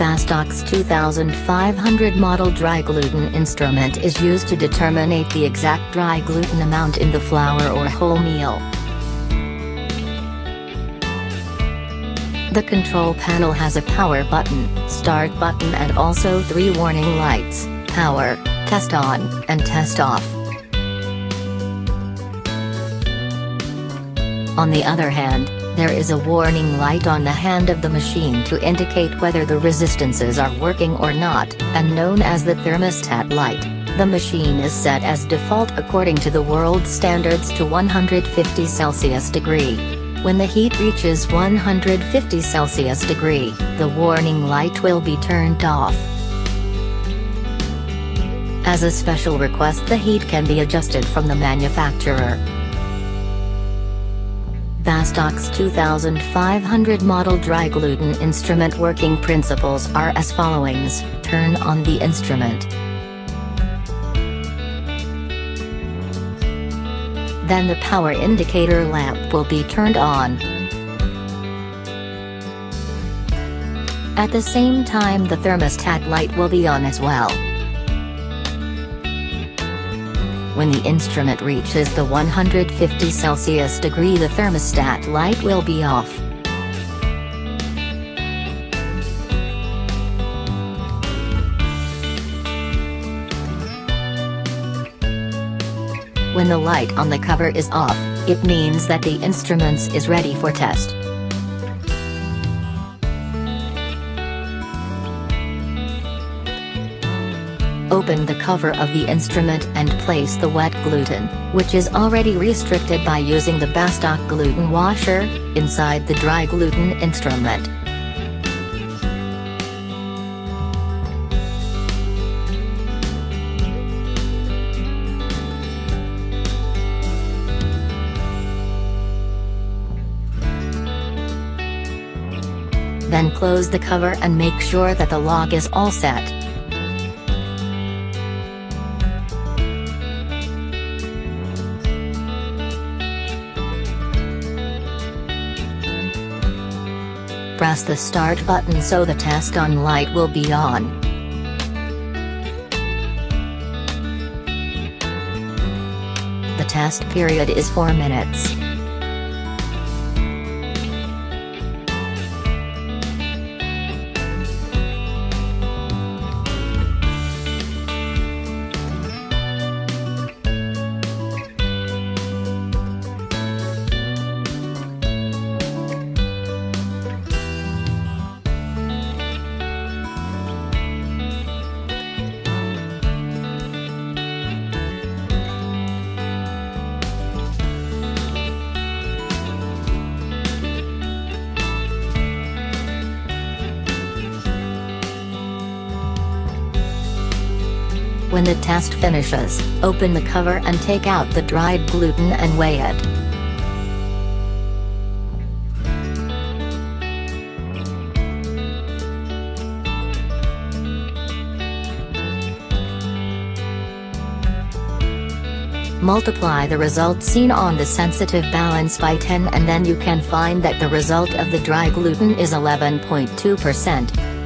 Bastak 2500 model dry gluten instrument is used to determine the exact dry gluten amount in the flour or whole meal. The control panel has a power button, start button and also three warning lights, power, test on, and test off. On the other hand, there is a warning light on the hand of the machine to indicate whether the resistances are working or not, and known as the thermostat light. The machine is set as default according to the world standards to 150 Celsius degree. When the heat reaches 150 Celsius degree, the warning light will be turned off. As a special request the heat can be adjusted from the manufacturer. Bastak 2500 model dry gluten instrument working principles are as followings, turn on the instrument. Then the power indicator lamp will be turned on. At the same time the thermostat light will be on as well. When the instrument reaches the 150 Celsius degree the thermostat light will be off. When the light on the cover is off, it means that the instruments is ready for test. Open the cover of the instrument and place the wet gluten, which is already restricted by using the Bastak gluten washer, inside the dry gluten instrument. Then close the cover and make sure that the lock is all set. Press the start button so the test on light will be on. The test period is 4 minutes. When the test finishes, open the cover and take out the dried gluten and weigh it. Multiply the result seen on the sensitive balance by 10 and then you can find that the result of the dry gluten is 11.2%.